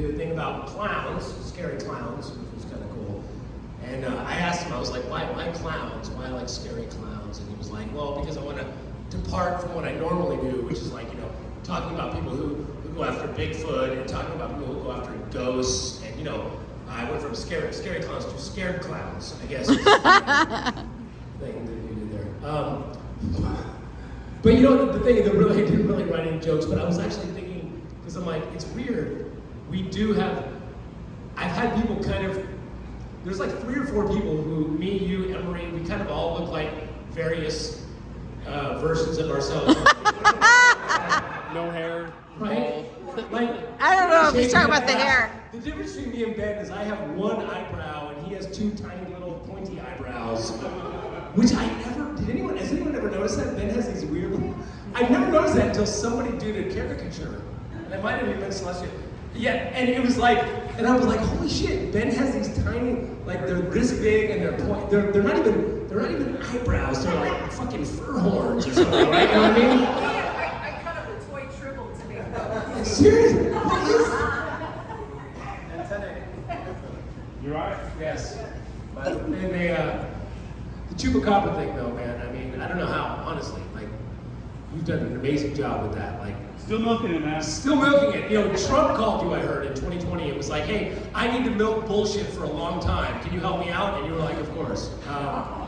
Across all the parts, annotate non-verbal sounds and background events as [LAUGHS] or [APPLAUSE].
did a thing about clowns, scary clowns, which was kind of cool. And uh, I asked him, I was like, why, why clowns? Why like scary clowns? And he was like, well, because I want to depart from what I normally do, which is like, you know, talking about people who, who go after Bigfoot and talking about people who go after ghosts. And, you know, I went from scary, scary clowns to scared clowns, I guess. thing that you did there. Um, but you know, the thing that really, I [LAUGHS] didn't really write any jokes, but I was actually thinking, because I'm like, it's weird. We do have, I've had people kind of, there's like three or four people who, me, you, Emery, we kind of all look like various uh, versions of ourselves. [LAUGHS] [LAUGHS] No hair. right? Like, I don't know if he's shaving talking about the ass. hair. The difference between me and Ben is I have one eyebrow and he has two tiny little pointy eyebrows. Which I never, did anyone, has anyone ever noticed that? Ben has these weird little, I never noticed that until somebody did a caricature. And it might have even been Celestia. Yeah, and it was like, and I was like, holy shit, Ben has these tiny, like they're this big and they're point, they're, they're not even, they're not even eyebrows, they're like fucking fur horns or something, right? You know what I mean? [LAUGHS] I, I cut up a toy tribble to make those. Seriously, what is You're right. Yes. But and they, uh, the chupacabra thing, though, man. I mean, I don't know how. Honestly, like, you've done an amazing job with that. Like, Still milking it, man. still milking it. You know, Trump called you. I heard in 2020. It was like, hey, I need to milk bullshit for a long time. Can you help me out? And you were like, of course. Um,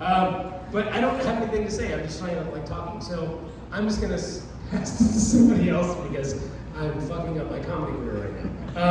um, but I don't have anything to say. I'm just trying to like talking. So I'm just gonna s- pass this to somebody else because I'm fucking up my comedy career right now. Um,